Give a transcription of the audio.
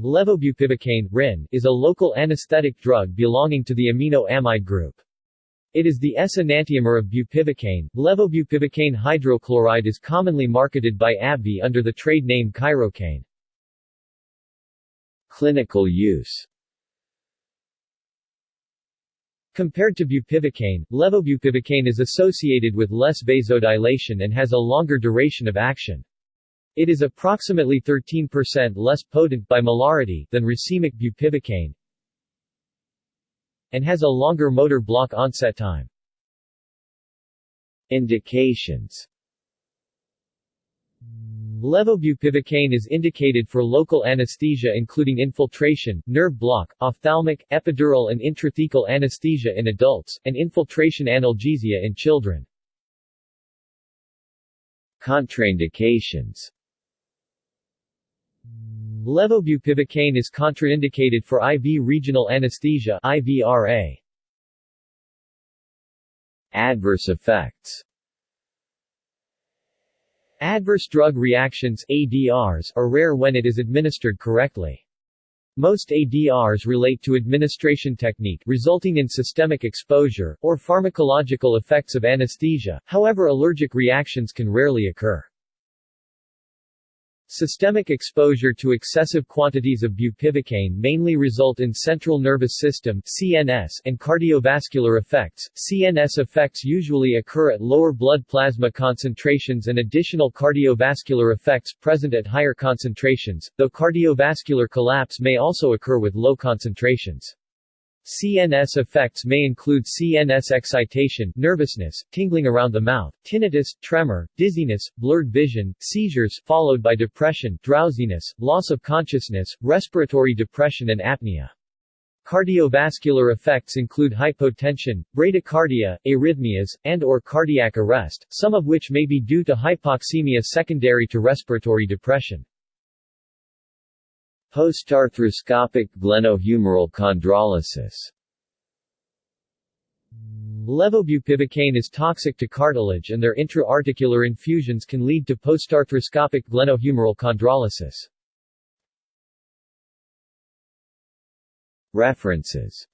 Levobupivacaine RIN, is a local anesthetic drug belonging to the amino-amide group. It is the S-enantiomer of bupivacaine. Levobupivacaine hydrochloride is commonly marketed by AbbVie under the trade name Chirocaine. Clinical use Compared to bupivacaine, levobupivacaine is associated with less vasodilation and has a longer duration of action. It is approximately 13% less potent by molarity than racemic bupivacaine and has a longer motor block onset time. Indications Levobupivacaine is indicated for local anesthesia including infiltration, nerve block, ophthalmic, epidural and intrathecal anesthesia in adults, and infiltration analgesia in children. Contraindications Levobupivacaine is contraindicated for IV regional anesthesia IVRA. Adverse effects Adverse drug reactions ADRs are rare when it is administered correctly. Most ADRs relate to administration technique resulting in systemic exposure, or pharmacological effects of anesthesia, however allergic reactions can rarely occur. Systemic exposure to excessive quantities of bupivacaine mainly result in central nervous system CNS and cardiovascular effects. CNS effects usually occur at lower blood plasma concentrations and additional cardiovascular effects present at higher concentrations, though cardiovascular collapse may also occur with low concentrations. CNS effects may include CNS excitation, nervousness, tingling around the mouth, tinnitus, tremor, dizziness, blurred vision, seizures followed by depression, drowsiness, loss of consciousness, respiratory depression and apnea. Cardiovascular effects include hypotension, bradycardia, arrhythmias, and or cardiac arrest, some of which may be due to hypoxemia secondary to respiratory depression. Postarthroscopic glenohumeral chondrolysis Levobupivacaine is toxic to cartilage and their intra-articular infusions can lead to postarthroscopic glenohumeral chondrolysis. References